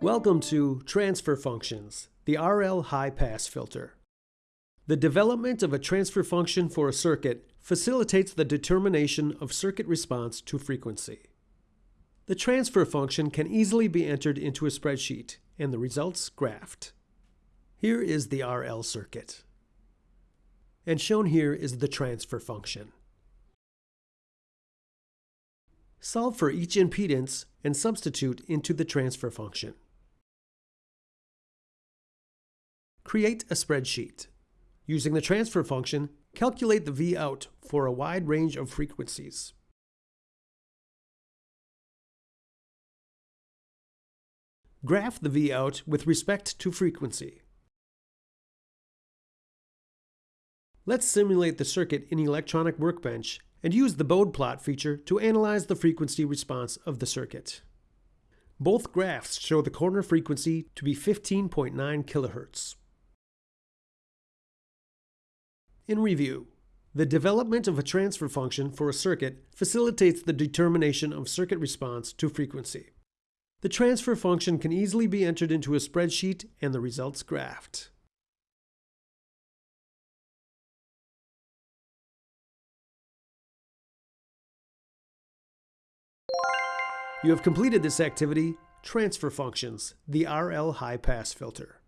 Welcome to Transfer Functions, the RL High Pass Filter. The development of a transfer function for a circuit facilitates the determination of circuit response to frequency. The transfer function can easily be entered into a spreadsheet and the results graphed. Here is the RL circuit. And shown here is the transfer function. Solve for each impedance and substitute into the transfer function. Create a spreadsheet. Using the transfer function, calculate the V out for a wide range of frequencies. Graph the V out with respect to frequency. Let's simulate the circuit in Electronic Workbench and use the Bode plot feature to analyze the frequency response of the circuit. Both graphs show the corner frequency to be 15.9 kHz. In review, the development of a transfer function for a circuit facilitates the determination of circuit response to frequency. The transfer function can easily be entered into a spreadsheet and the results graphed. You have completed this activity, Transfer Functions, the RL High Pass Filter.